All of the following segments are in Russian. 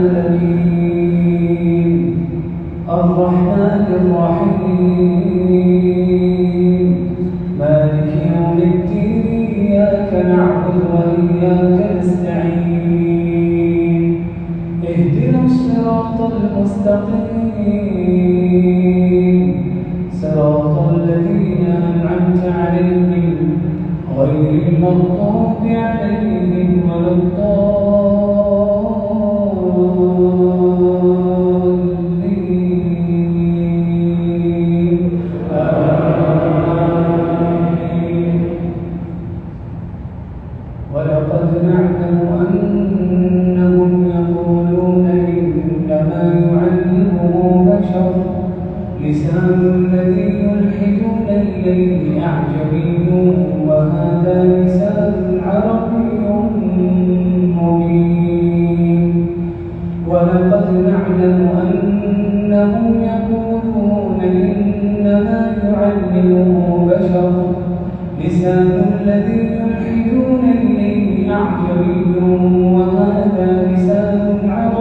الرحيم الرحمن الرحيم. بشر لسان الذي يلحدون إليه أعجمي وهذا لسان عربي.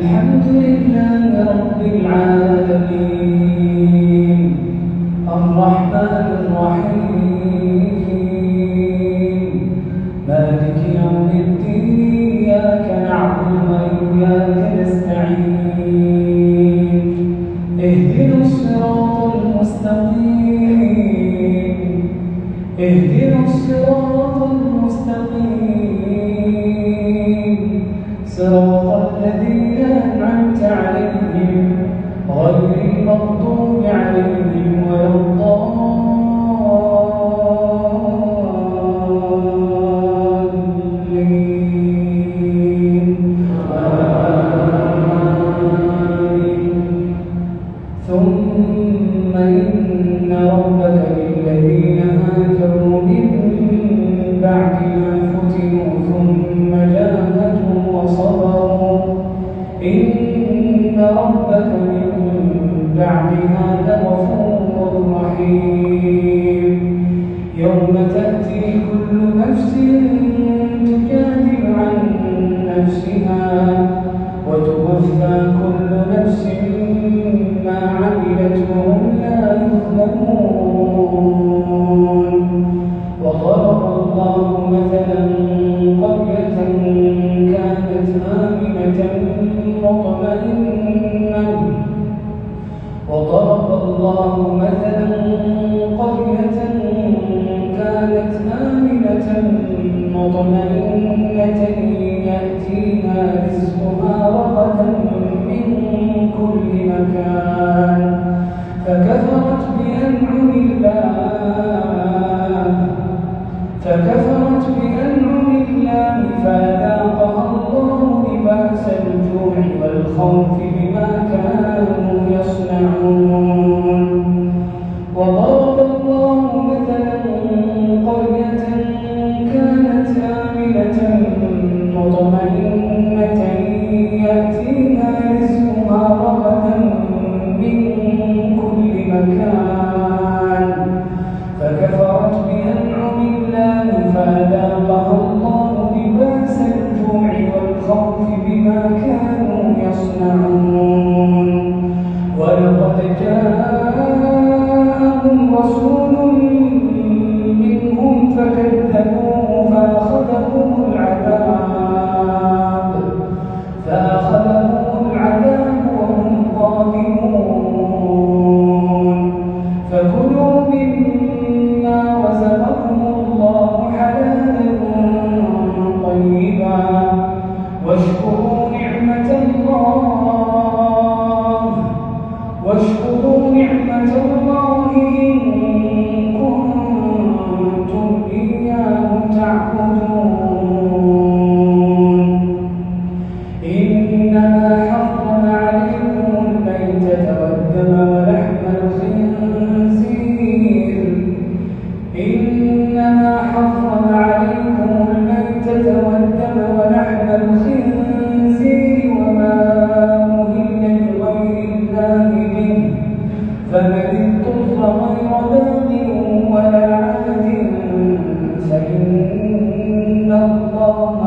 الحمد لله رب العالمين. لا يظلمون. والخوف بما كانوا فإن الله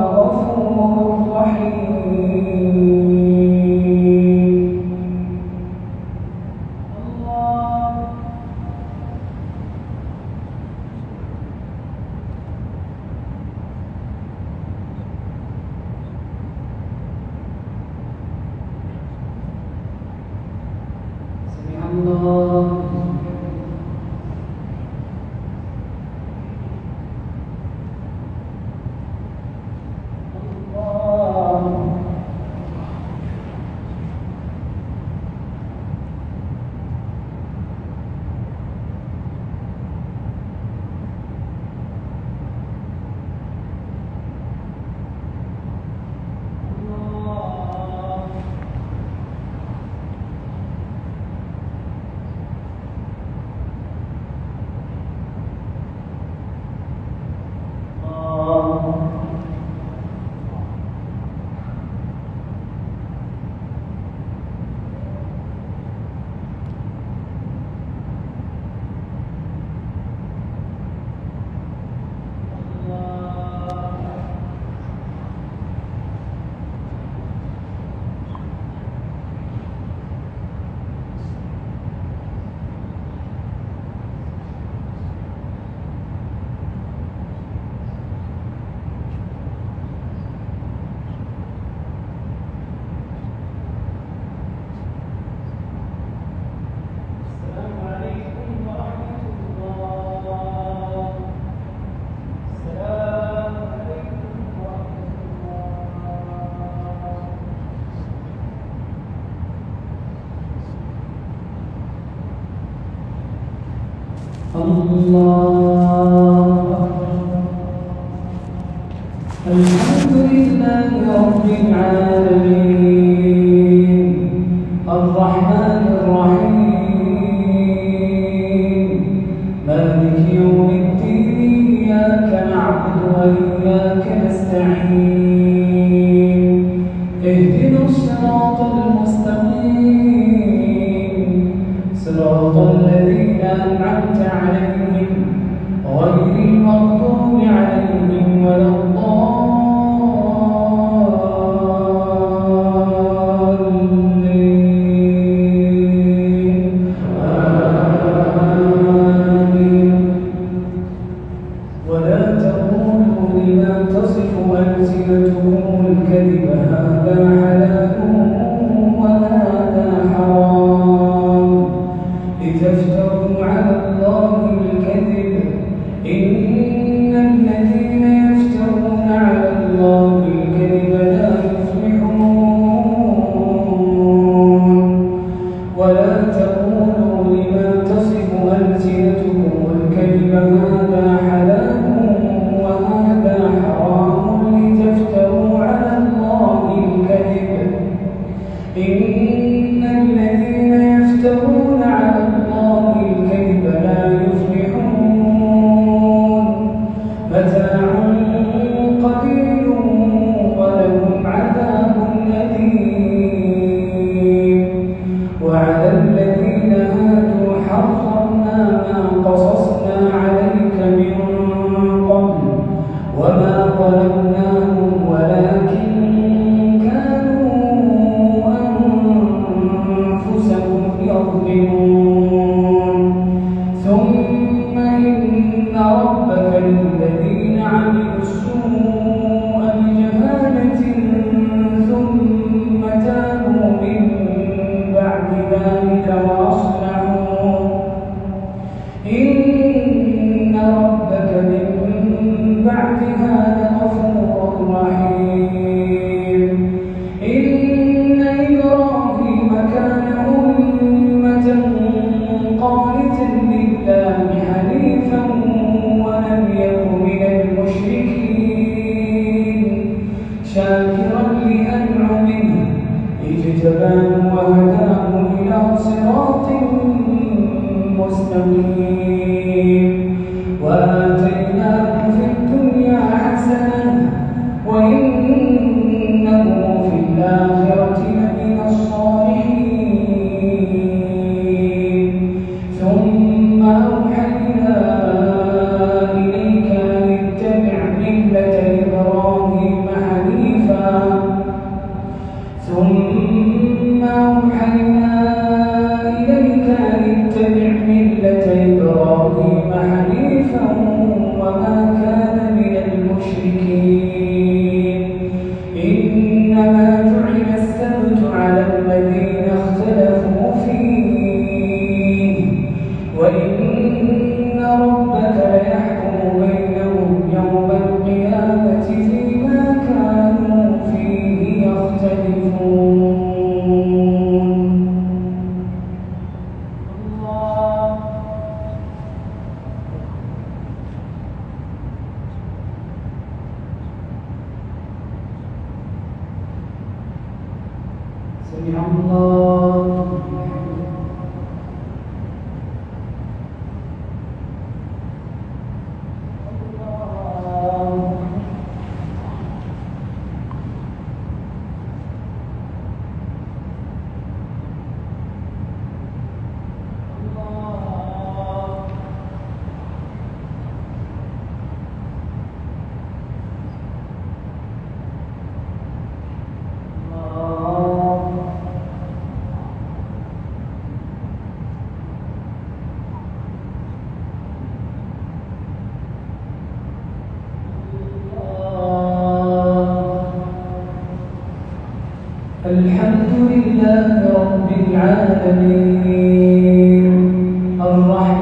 Thank you. إن الحمد لله رب العالمين. الرحمن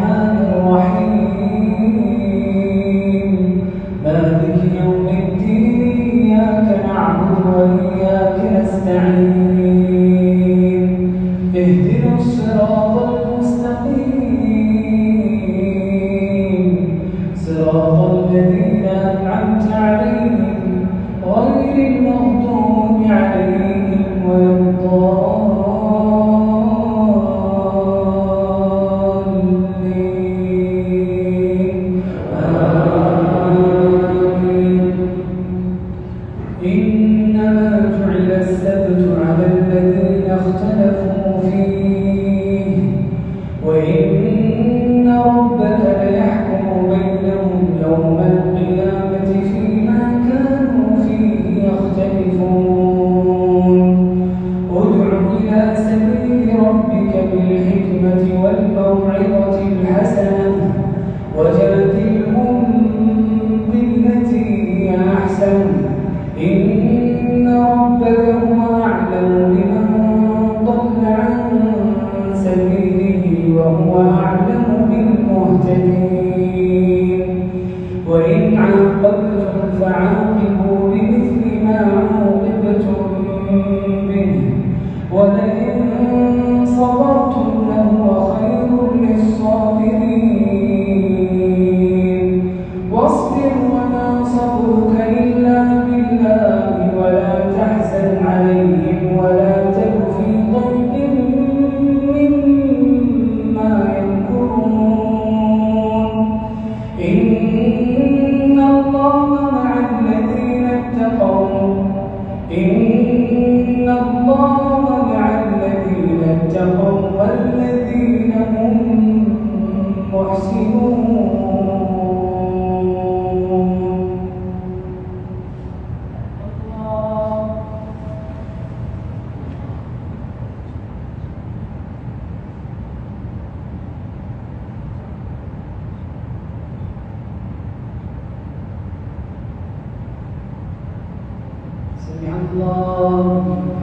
الله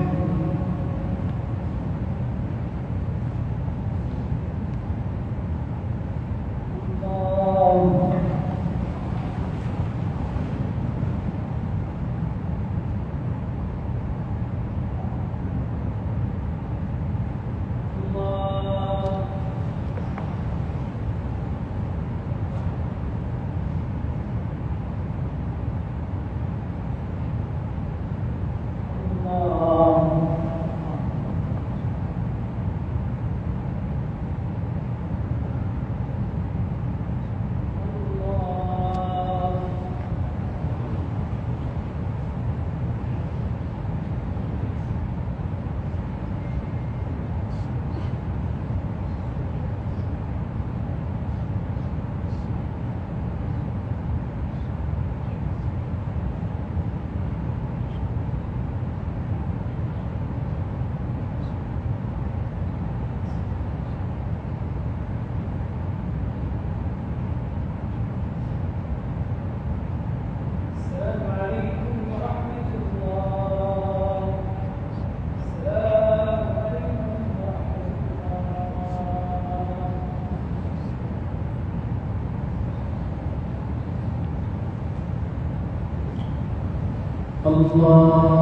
الله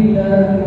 الحمد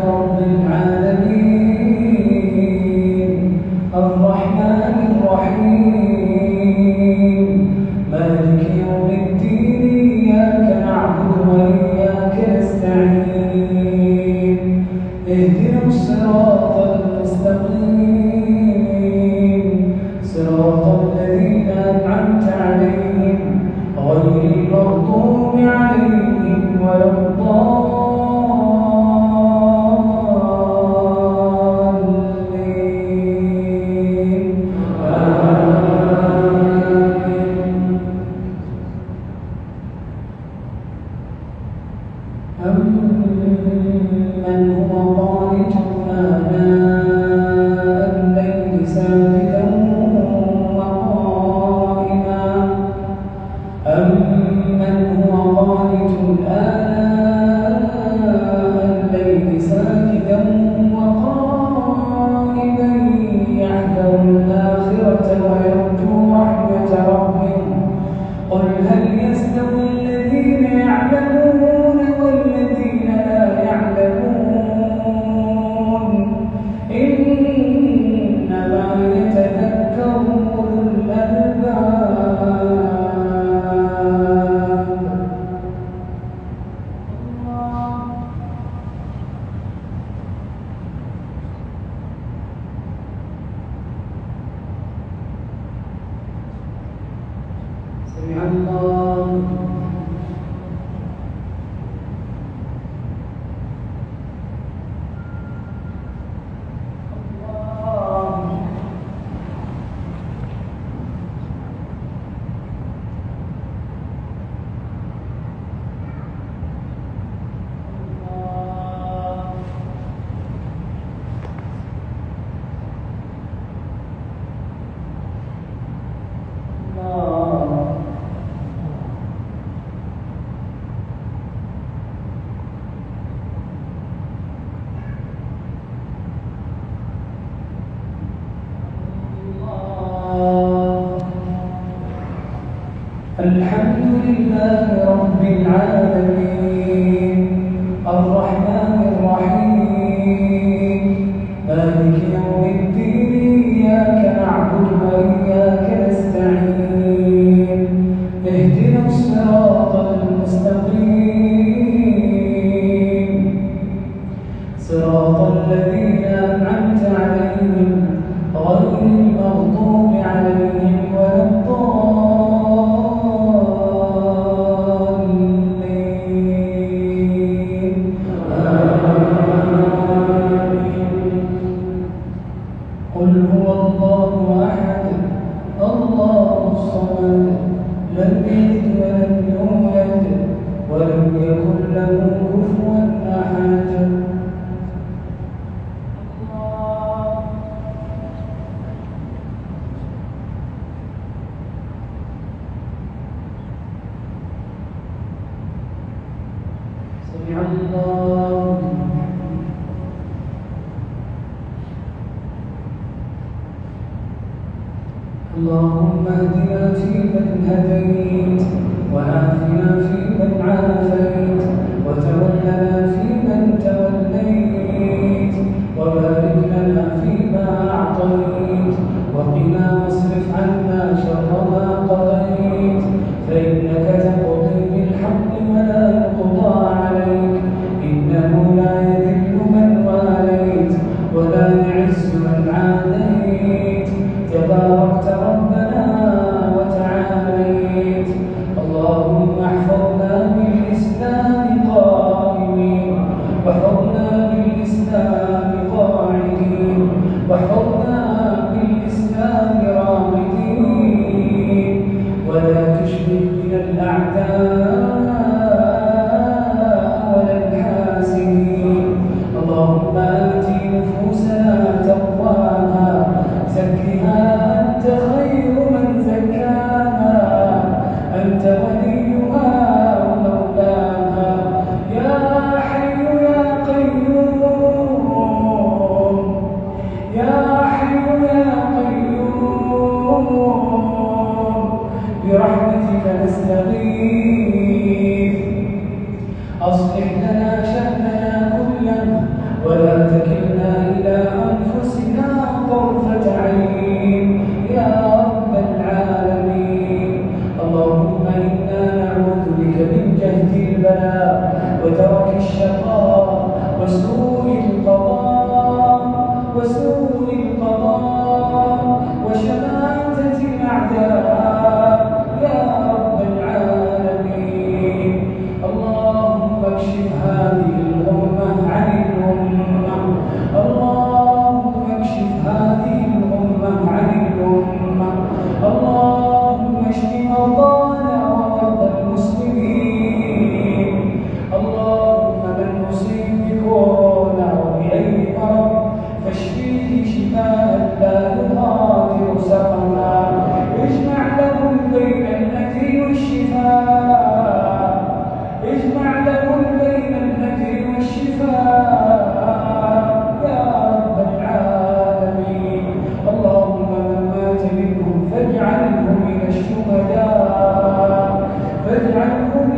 الحمد لله رب العالمين.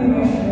Amen.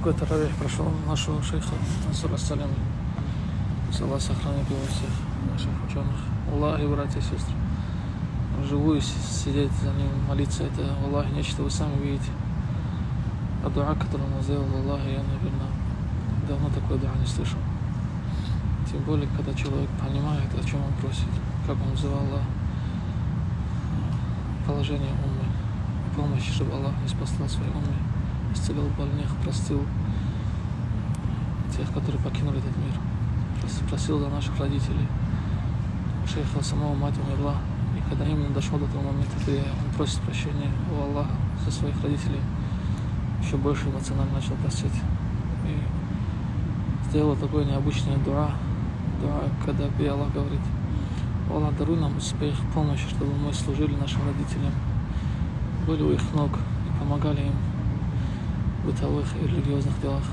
Такой таравих прошел нашего шейха Насура Салям. Аллах сохранит его всех наших ученых. Аллах и братья и сестры. Вживую сидеть за ним, молиться, это Аллах нечто вы сами видите. А дуа, который он сделал, Аллах, я, наверное, давно такой дуа не слышал. Тем более, когда человек понимает, о чем он просит, как он взывал положение умы, помощи, чтобы Аллах не спасал своей умы, исцелил больных, простил тех, которые покинули этот мир, просил за наших родителей. Шейха самого мать умерла, и когда именно дошел до того момента, где он просит прощения у Аллаха за своих родителей, еще больше эмоционально начал просить. И сделал такое необычное дуа, дуа, когда Аллах говорит, Аллах, даруй нам успех, помощь, чтобы мы служили нашим родителям, были у их ног и помогали им бытовых и религиозных делах.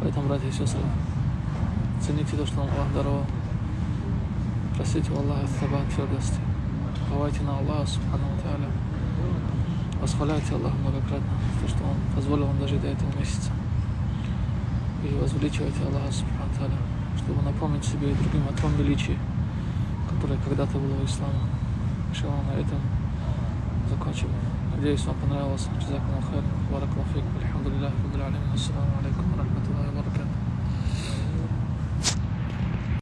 Поэтому, братья и сестры, цените то, что вам Аллах даровал. Просите у Аллаха табак твердости. Уповайте на Аллаха, Субхану Тааля. Восхваляйте Аллаха многократно, то, что Он позволил вам дожить до этого месяца. И возвеличивайте Аллаха, Субхану Тааля, чтобы напомнить себе и другим о том величии, которое когда-то было у ислама. Иншаллах, на этом закончим. Надеюсь, вам понравилось. بارك الله فيك. والحمد لله رب العالمين. والسلام عليكم.